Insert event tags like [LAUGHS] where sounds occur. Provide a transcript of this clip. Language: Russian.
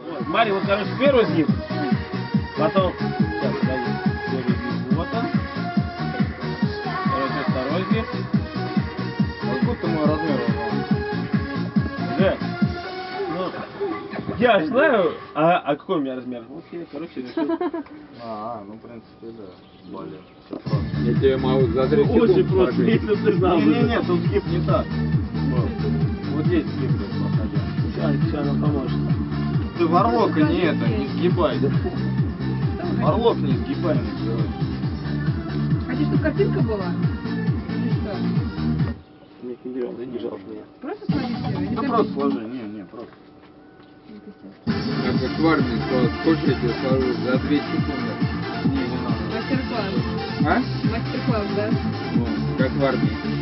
Вот, смотри, вот, короче, первый сгиб, потом, сейчас, подожди, первый сгиб, вот он, короче, второй сгиб, Как будто мой размер да, ну, я знаю, а, а какой у меня размер? Вот я, короче, решил. [LAUGHS] А, ну в принципе, да. Более. Просто. Я тебе могу за 3 Очень секунды просто, сложить. если ты знал. Не-не-не, тут сгиб не так. Вот, вот здесь сгиб проходя. Сейчас, сейчас она поможет. Ты ворлока не это, не сгибай. Ворлок не сгибай, называется. Хотите, чтобы картинка была? Или что? Нет, не берем, не жалко меня. Просто или Да просто сложи, не, не, просто. Я как в армии сказал, сколько я тебе сложу за 2 секунды. Не, не надо. Мастер-класс. А? Мастер-класс, да? Ну, как в армии.